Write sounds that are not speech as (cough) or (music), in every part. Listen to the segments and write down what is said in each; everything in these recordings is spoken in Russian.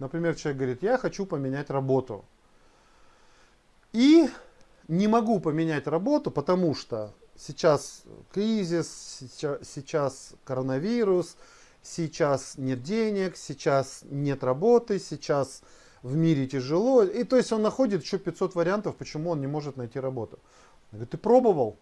Например, человек говорит, я хочу поменять работу. И не могу поменять работу, потому что сейчас кризис, сейчас, коронавирус, сейчас нет денег, сейчас нет работы, сейчас в мире тяжело. И то есть он находит еще 500 вариантов, почему он не может найти работу. Я говорю, ты пробовал?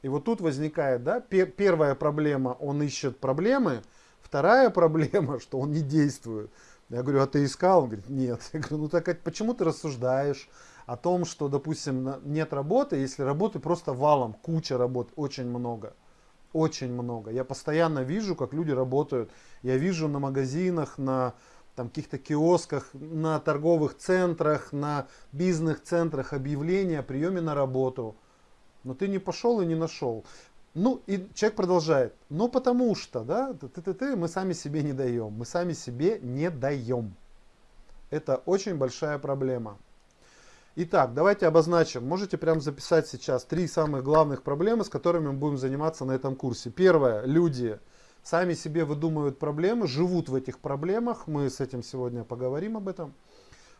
И вот тут возникает, да, первая проблема, он ищет проблемы, вторая проблема, (laughs) что он не действует. Я говорю, а ты искал? Он говорит, нет. Я говорю, ну так почему ты рассуждаешь о том, что, допустим, нет работы, если работы просто валом, куча работ, очень много. Очень много. Я постоянно вижу, как люди работают. Я вижу на магазинах, на там каких-то киосках, на торговых центрах, на бизнес-центрах объявления о приеме на работу. Но ты не пошел и не нашел. Ну, и человек продолжает. Ну, потому что, да, ты, ты, ты, мы сами себе не даем. Мы сами себе не даем. Это очень большая проблема. Итак, давайте обозначим. Можете прямо записать сейчас три самых главных проблемы, с которыми мы будем заниматься на этом курсе. Первое. Люди сами себе выдумывают проблемы, живут в этих проблемах. Мы с этим сегодня поговорим об этом.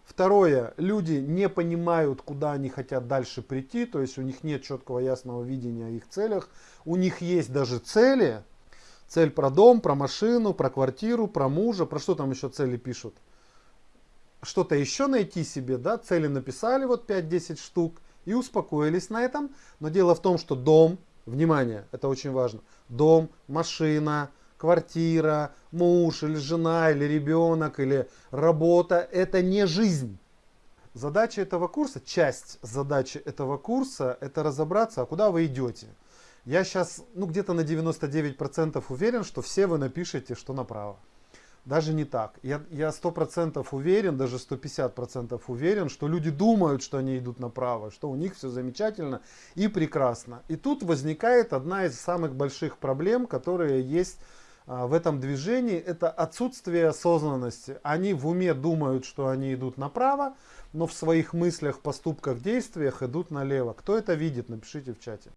Второе, люди не понимают, куда они хотят дальше прийти, то есть у них нет четкого ясного видения о их целях. У них есть даже цели, цель про дом, про машину, про квартиру, про мужа, про что там еще цели пишут. Что-то еще найти себе, да, цели написали вот 5-10 штук и успокоились на этом. Но дело в том, что дом, внимание, это очень важно, дом, машина, квартира, муж или жена, или ребенок, или работа, это не жизнь. Задача этого курса, часть задачи этого курса, это разобраться, а куда вы идете. Я сейчас, ну где-то на 99% уверен, что все вы напишете, что направо. Даже не так. Я, я 100% уверен, даже 150% уверен, что люди думают, что они идут направо, что у них все замечательно и прекрасно. И тут возникает одна из самых больших проблем, которые есть в этом движении, это отсутствие осознанности. Они в уме думают, что они идут направо, но в своих мыслях, поступках, действиях идут налево. Кто это видит, напишите в чате.